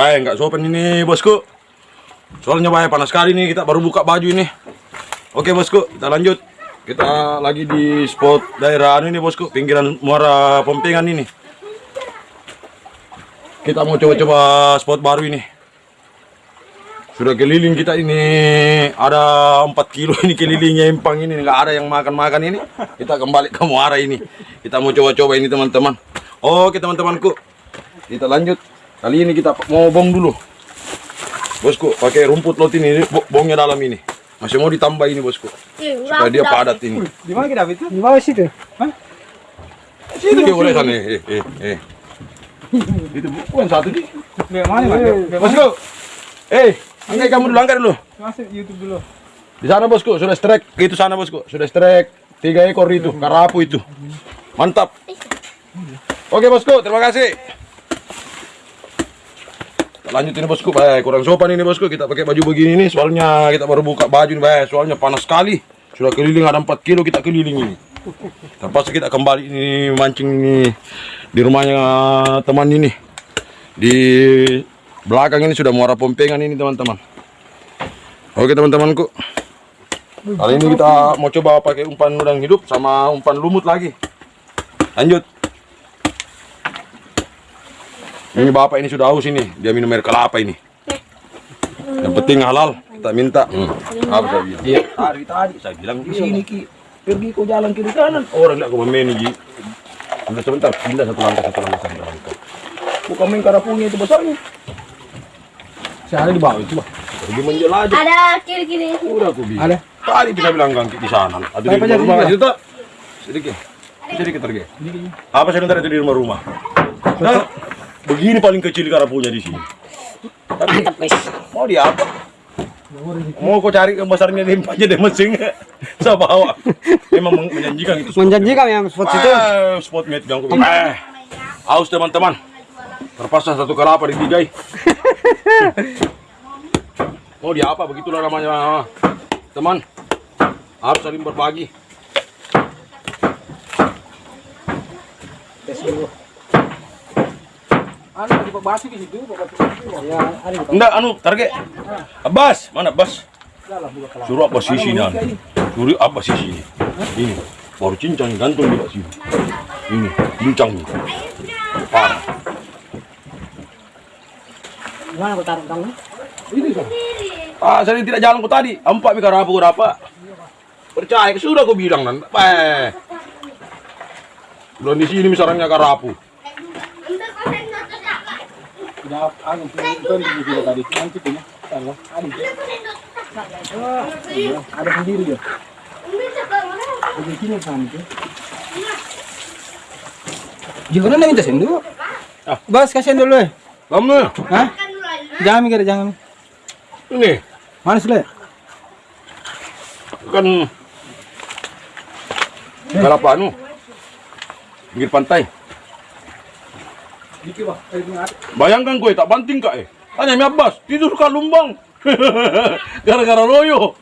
Baik, nggak sopan ini bosku. Soalnya bahaya panas sekali nih, kita baru buka baju ini. Oke bosku, kita lanjut. Kita lagi di spot daerah anu ini bosku, pinggiran muara Pompengan ini. Kita mau coba-coba spot baru ini. Sudah keliling kita ini ada 4 kilo ini kelilingnya empang ini nggak ada yang makan-makan ini. Kita kembali ke muara ini. Kita mau coba-coba ini teman-teman. Oke teman-temanku. Kita lanjut. Kali ini kita mau bong dulu. Bosku, pakai rumput lot ini, bo- bongnya dalam ini. Masih mau ditambah ini bosku. Supaya dia padat ini. Di mana kita itu? Di bawah situ. Hah? Situ dia boleh sana. Eh, eh, eh. Itu bukan satu di. Di mana, Mas? Di mana? Bosku. Eh, angkat kamu dulu, angkat dulu. Masuk YouTube dulu. Di sana bosku, sudah strike. Itu sana bosku, sudah strike. Tiga ekor itu, karapu itu. Mantap. Oke bosku, terima kasih. Lanjut ini bosku, baik kurang sopan ini bosku. Kita pakai baju begini nih, soalnya kita baru buka baju nih, baik. Soalnya panas sekali. Sudah keliling ada 4 kilo kita keliling ini. Terpaksa kita kembali ini mancing ini di rumahnya teman ini. Di belakang ini sudah muara pompengan ini teman-teman. Oke teman-temanku. Kali ini kita mau coba pakai umpan udang hidup sama umpan lumut lagi. Lanjut. Ini bapak ini sudah haus ini, dia minum air kelapa ini. Yang penting halal, kita minta. Hmm. Apa saya bilang? Iya, tadi tadi saya bilang di sini ki. Pergi kau jalan kiri kanan. Orang enggak kau main Ji. Udah sebentar, pindah satu langkah satu langkah satu langkah. Bukan main karapunya itu besarnya. Saya ada di bawah itu, Bah. Pergi menjelajah. Ada kiri-kiri. Udah aku bilang. Ada. Tadi kita bilang ganti di sana. Ada di Apa rumah jadi rumah itu tak? Sedikit. Sedikit lagi. Apa sebentar itu di rumah rumah? Nah, begini paling kecil karapunya di sini. Tapi mau dia apa? Mau kau cari besarnya limpahnya deh mesin Saya bawa. Memang men- menjanjikan itu. spot. Menjanjikan yang spot situ. Ah, spot mate yang aku. Eh, haus teman-teman. Terpaksa satu kelapa digigai. Mau dia apa? Begitulah namanya teman. Harus saling berbagi. Anu di situ, Ya, Enggak, anu, target. Abbas, mana Abbas? Suruh apa sisi nih? Suruh apa sisi ini? Ini, baru cincang gantung di sini. Ini, cincang nih. Parah. Mana aku taruh kamu? Ah, saya tidak jalan kok tadi. Empat mikar apa apa. Percaya, sudah aku bilang nan. Eh. Belum di sini misalnya karapu. Anu di situ tadi. Nanti punya. Ada. Ada. Ada sendiri ya. Ada sini itu. Jangan nak minta sendu. Ah. Bas kasihan dulu eh. Kamu Hah? Jangan mikir jangan. ini Mana le? kan kalapa anu pinggir pantai. Bayangkan gue tak banting kak eh. Tanya mi Abbas, tidur kak lumbang. Gara-gara loyo.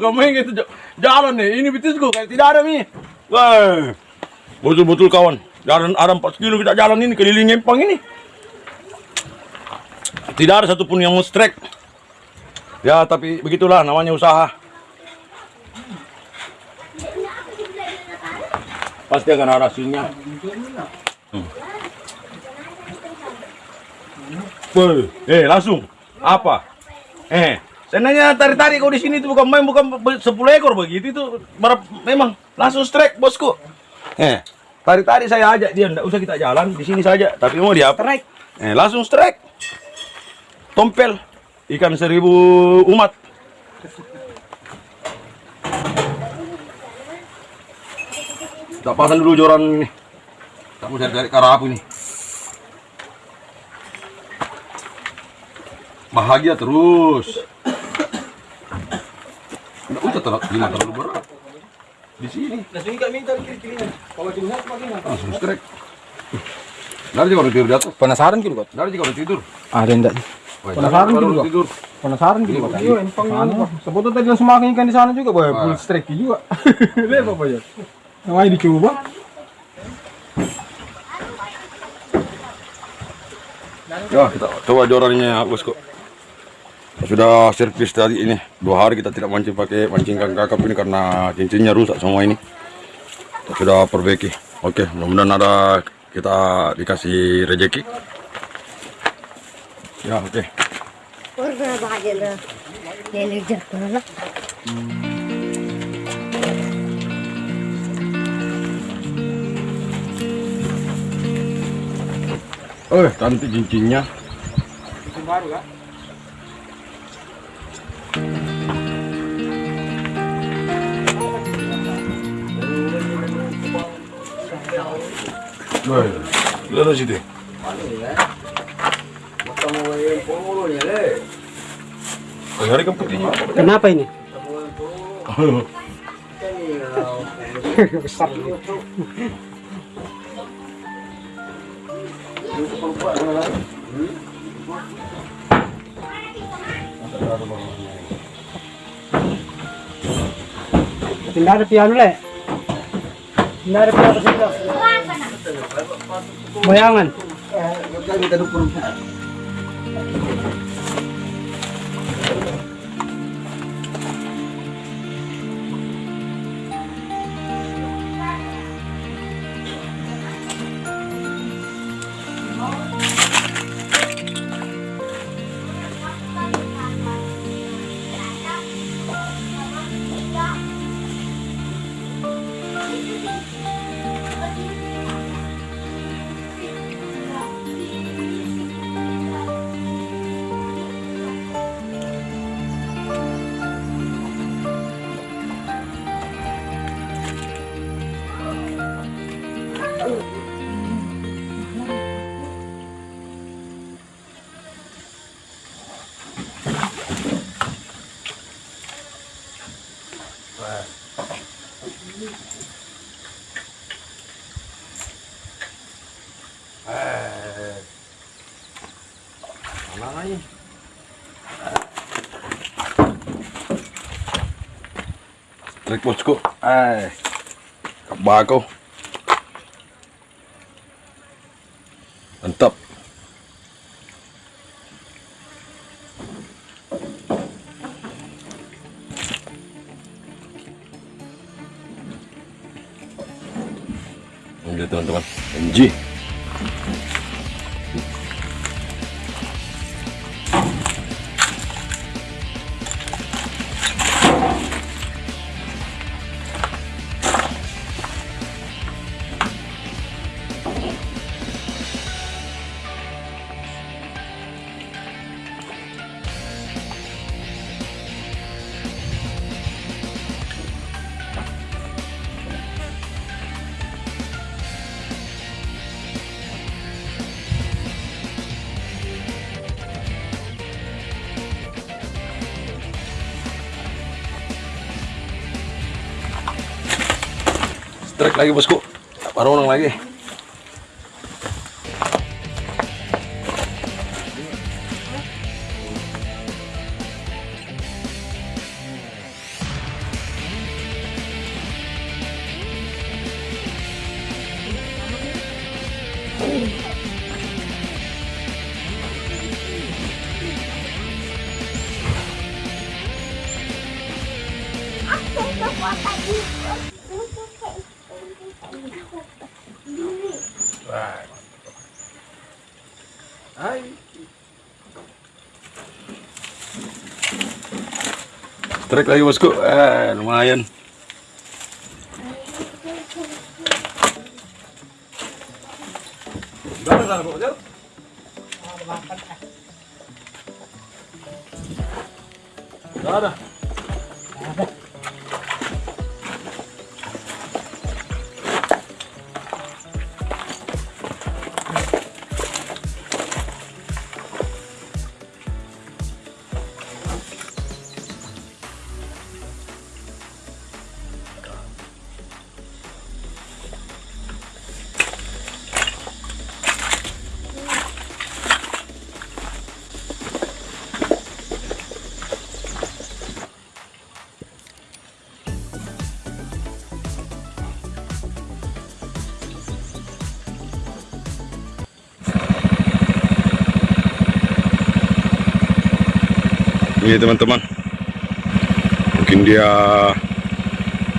Kamu yang itu j- jalan nih, ini betisku kayak tidak ada mi. Wah, betul-betul kawan. Jalan ada 4 kilo kita jalan ini keliling Empang ini. Tidak ada satupun yang mau strike. Ya, tapi begitulah namanya usaha. Pasti akan ada hasilnya. Woi, eh langsung apa? Eh, saya nanya tari-tari kau di sini itu bukan main bukan be- 10 ekor begitu itu berapa memang langsung strike bosku. Eh, tari-tari saya ajak dia enggak usah kita jalan di sini saja, tapi mau dia strike. Eh, langsung strike. Tompel ikan seribu umat. Tak pasang dulu joran ini. Tak mau cari-cari karapu ini. Bahagia terus. Nggak usah terlalu, lima terlalu berat. Di sini Langsung enggak minta kiri-kiri. Kalau cuma bagaimana? langsung strike. Dari juga tidur di atas. Penasaran gitu kok. Dari juga tidur. Ada enggak? Penasaran gitu, tidur. Penasaran gitu kok. Iya, empang anu. Sebetulnya tadi langsung makan ikan di sana juga, boy. Full strike juga. Lihat apa ya? Namanya dicoba. Ya, kita coba jorannya bosku. Sudah servis tadi ini. Dua hari kita tidak mancing pakai mancing kang kakap ini karena cincinnya rusak semua ini. Kita sudah perbaiki. Oke, mudah-mudahan ada kita dikasih rejeki. Ya, oke. Na. Oh, cantik cincinnya. Itu baru kak? Hari kan putihnya. Kenapa ini? Besar. Tidak ada piano. Ada piano sila. Bayangan. Bosku. Eh. Bakau. Mantap. Ini teman-teman. MG. Strike lagi bosku. Baru ulang lagi. Strike lagi bosku. Eh, lumayan. Gak ada. Ini teman-teman. Mungkin dia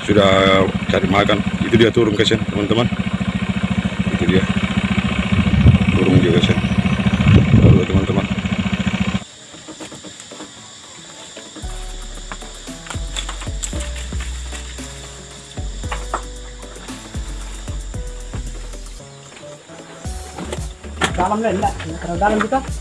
sudah cari makan. Itu dia turun ke sana, teman-teman. Itu dia. Turun dia ke. Tuh, teman-teman. Dalam lah, dalam kita.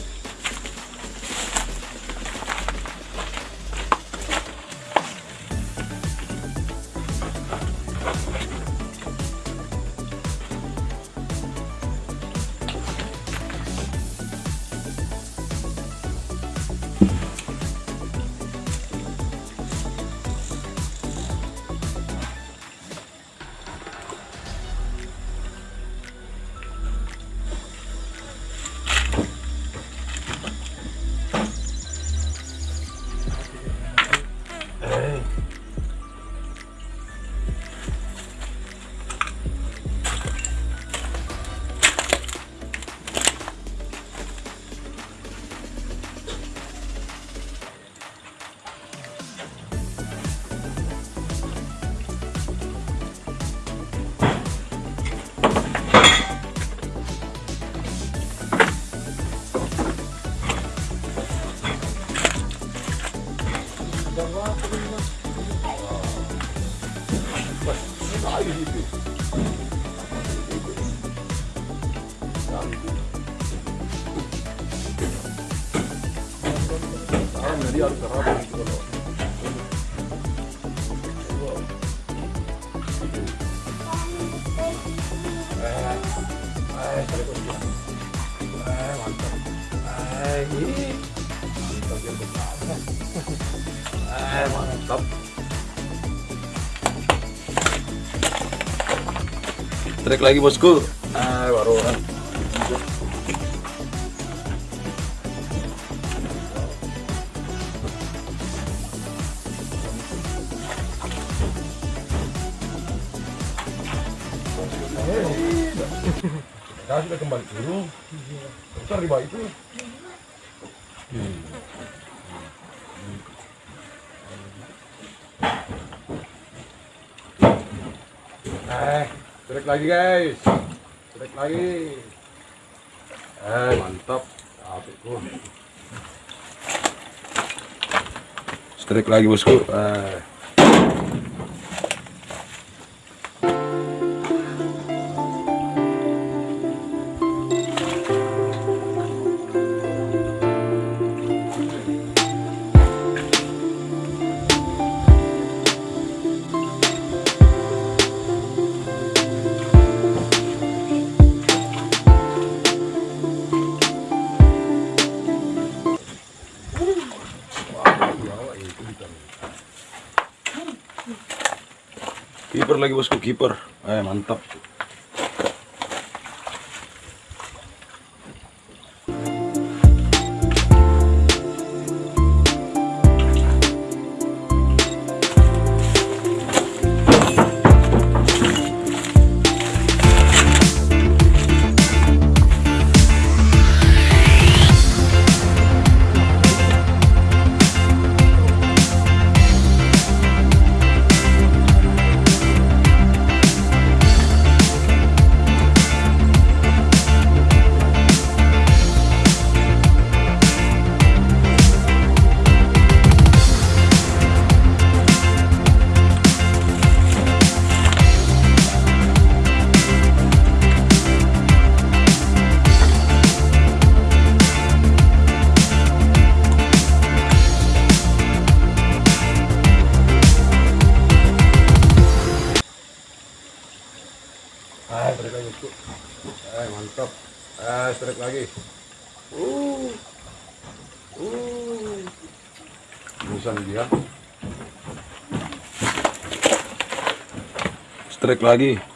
Kasih. Harus bergerak kalau kampung. Trek lagi bosku. Nah, sudah kembali dulu. Besar di bawah itu. Eh, trek lagi guys. Trek lagi. Eh, mantap. Apikku. Strike lagi bosku. Eh. Lagi bosku, kiper. Eh, mantap. Nih dia. Strike lagi.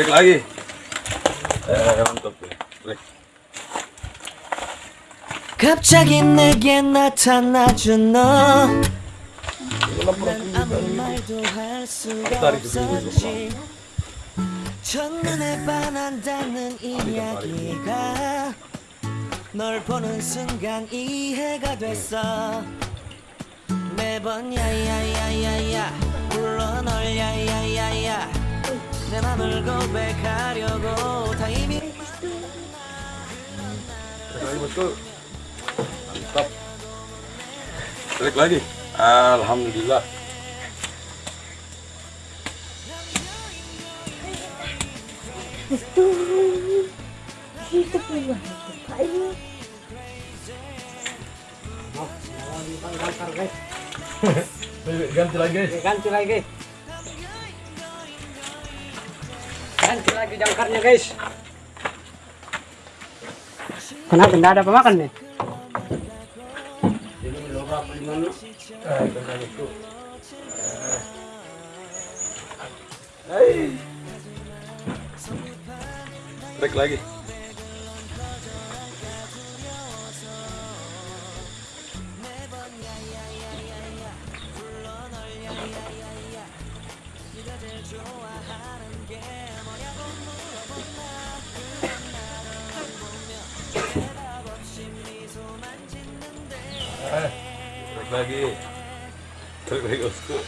Tarik lagi ay mantap tarik 갑자기 내게 나타나준 너. 난 아무 말도 할 수가 없었지. 첫눈에 반한다는 이야기가 널 보는 순간 이해가 됐어. 매번 야야야야야 불러 널 야야야야 내 맘을 고백하려고 타이밍 tarik lagi bosku mantap tarik lagi alhamdulillah Itu. Itu pula. Ayo. ganti lagi guys Ganti lagi. Ganti lagi jangkarnya guys. Kenapa tidak ada pemakan nih? tarik lagi tarik lagi tarik lagi bosku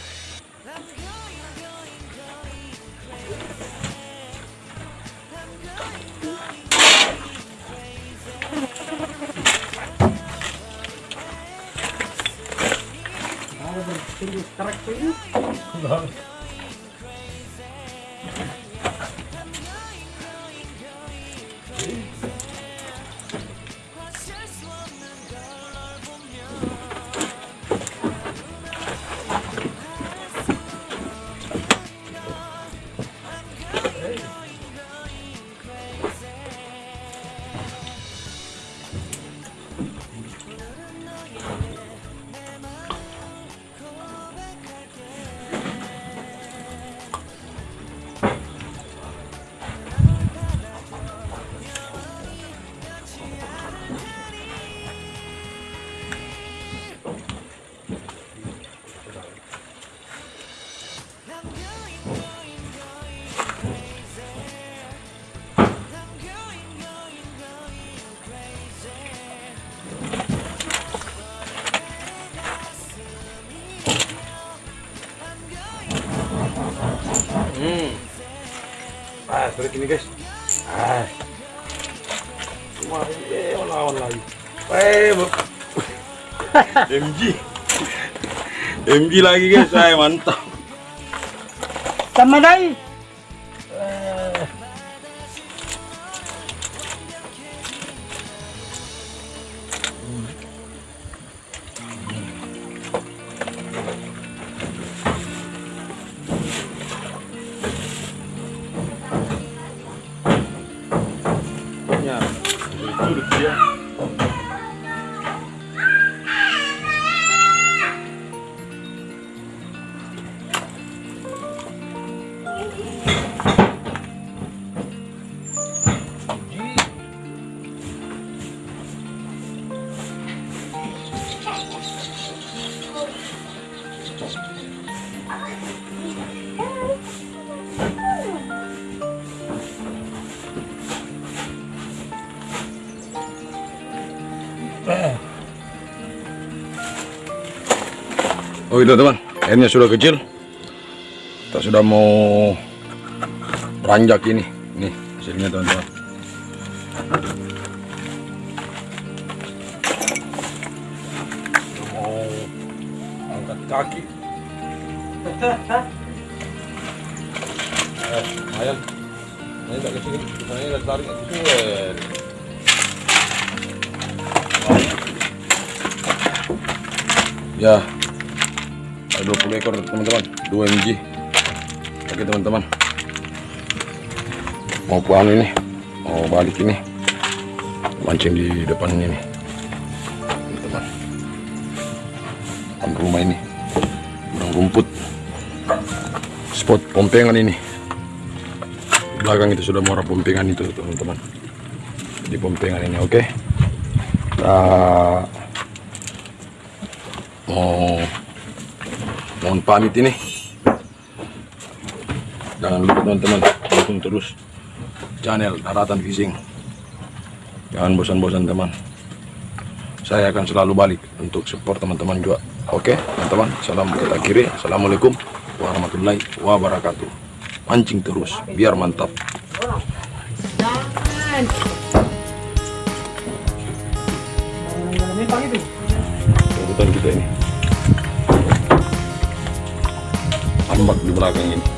Hmm. Ah, tarik ini guys. Ah. Cuma eh lawan lagi. Eh, MG. MG lagi guys, saya mantap. Sama dai. Itu teman, airnya sudah kecil. Kita sudah mau ranjak ini. Nih hasilnya teman-teman. Mau angkat kaki. Eh, lumayan. Ini tak kecil, ini tak tarik kecil. Ya, ada 20 ekor teman-teman. 2 mg oke teman-teman. Mau puan ini? Mau balik ini? Mancing di depan ini teman-teman. Rumah ini. Gudang rumput. Spot pompengan ini. Di belakang itu sudah muara pompengan itu teman-teman. Di pompengan ini oke? Kita mau mohon pamit ini. Jangan lupa teman-teman dukung terus channel daratan fishing jangan bosan-bosan teman. Saya akan selalu balik untuk support teman-teman juga. Oke teman-teman salam kita kiri. Assalamualaikum warahmatullahi wabarakatuh. Mancing terus biar mantap kita